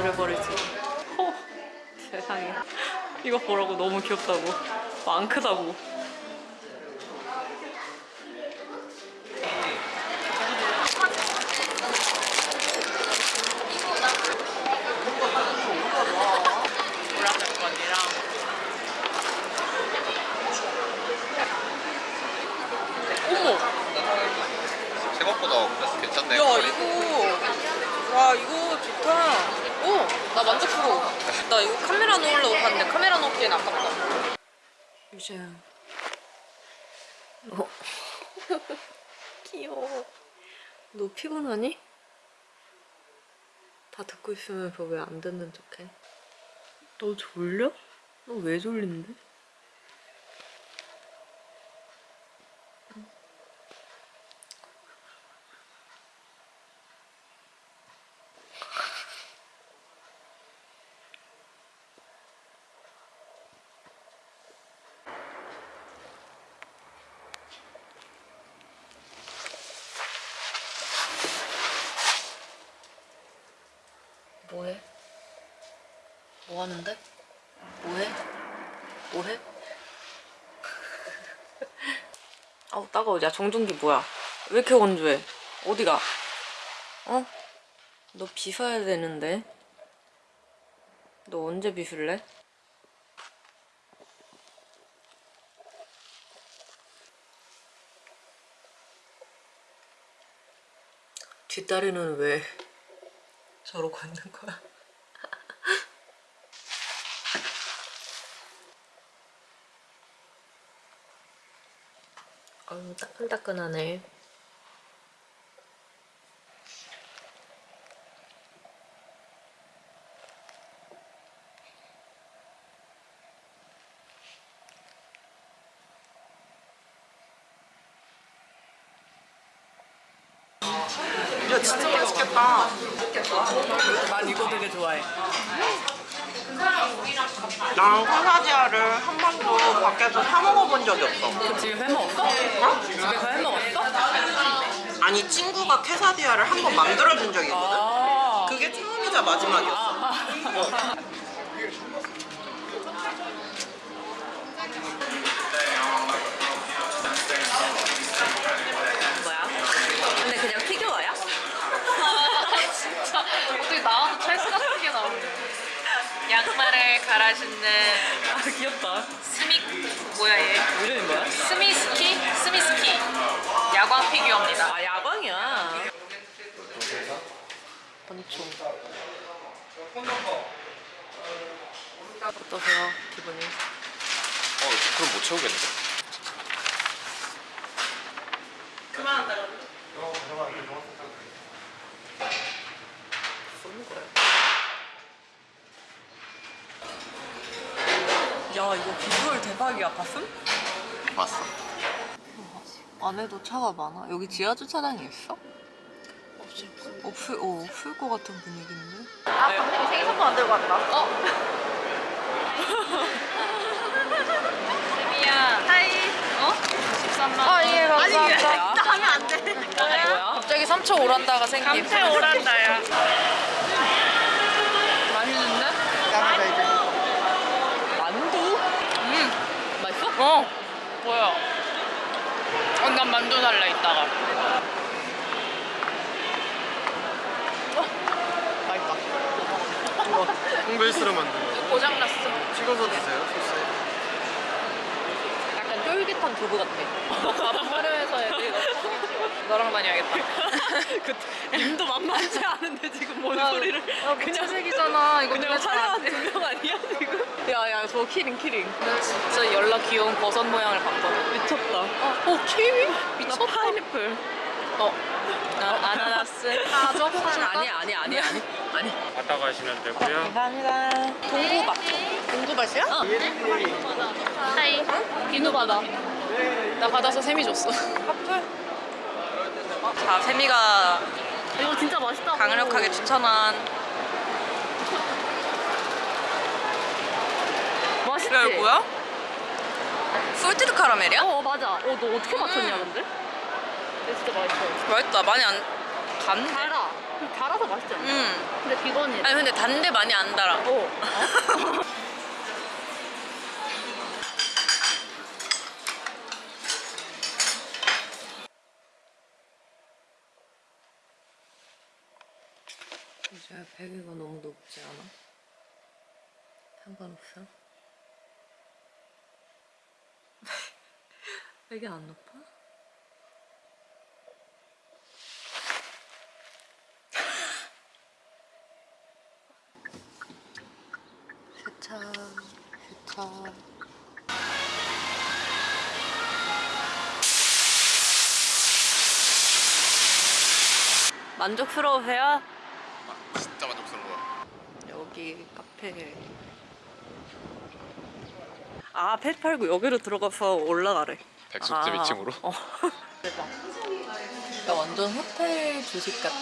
기절해버리지. 허, 세상에. 이거 보라고 너무 귀엽다고. 안 크다고. 생각보다 괜찮네. 야 이거. 와 이거 좋다 오 나 만족스러워 나 이거 카메라 놓으려고 봤는데 카메라 놓기엔 아깝다 유재야 어. 귀여워 너 피곤하니? 다 듣고 있으면서 왜 안 듣는 척해? 너 졸려? 너 왜 졸린데? 뭐해? 뭐 하는데? 뭐해? 뭐해? 아우 따가워 야 정전기 뭐야 왜 이렇게 건조해 어디가 어? 너 빗어야 되는데 너 언제 빗을래? 뒷다리는 왜 저러고 있는 거야? 아유 따끈따끈하네 야 진짜 맛있겠다. 난 이거 되게 좋아해 난 quesadilla를 한 번도 밖에서 사 먹어본 적이 없어. 집에 해 먹었어? 어? 집에서 해 먹었어? 아니 친구가 quesadilla를 한 번 만들어준 적이 있거든. 아 그게 처음이자 마지막이었어. 뭐 신는 아 귀엽다 스미 뭐야 얘 이름이 뭐야? 스미스키? 스미스키 야광 피규어입니다 아 야광이야 권총 어떠세요 기분이? 어, 그럼 못 채우겠는데? 쏘는 거야. 야 이거 비주얼 대박이야 봤음? 봤어. 안에도 차가 많아. 여기 지하 주차장이 있어? 없을 어 없을 것 같은 분위기인데. 아 감독이 생일 선물 안 들고 왔다. 어? 세미야. 하이. 어? 13만 원. 아 예 감사합니다. 진짜 하면 안 돼. 갑자기 3초 오란다가 생김. 감태 오란다야. 맛있는데? 야마자 이제. 만두? 음. 맛있 어? 어 뭐야 어, 난 만두 살래 이따가 맛있다. 홍베이스로 만든 고장났어 찍어서 드세요, 소스에. 약간 쫄깃한 두부 같아. 밥 화려해서 애들이 너랑 다녀야겠다. 그 님도 만만치 않은데 지금 뭔 야, 소리를. 야, 무채색이잖아. 이거 그냥 촬영한 두명 아니야 지금? 야야 저 키링 키링. 나 진짜 연락 귀여운 버섯 모양을 봤거든 미쳤다. 어 키위? 미쳤다. 나 파인애플. 어나 아나나스. 가족 아니야 아니야? 아니야 아니. 아니. 갔다 가시면 되고요. 감사합니다. 동구밭. 동구밭이야? 어. 아 이 비누 받아 나 받아서 세미 줬어 자 세미가 이거 진짜 맛있다 강력하게 추천한 맛있지? 야 이거 뭐야? salted 카라멜이야? 어 맞아 어 너 어떻게 맞췄냐 근데? 이거 진짜 맛있어 맛있다 많이 안 간? 달아 달아서 맛있지 않아? 음. 근데 비건이. 아니 근데 단데 많이 안 달아. 어. 이제 베개가 너무 높지 않아? 상관없어? 베개 안 높아? 세차, 세차. 만족스러우세요? 여기 카페 아 펫팔고 여기로 들어가서 올라가래 100숫제 아, 위층으로? 어. 대박 야 완전 호텔 조식 같아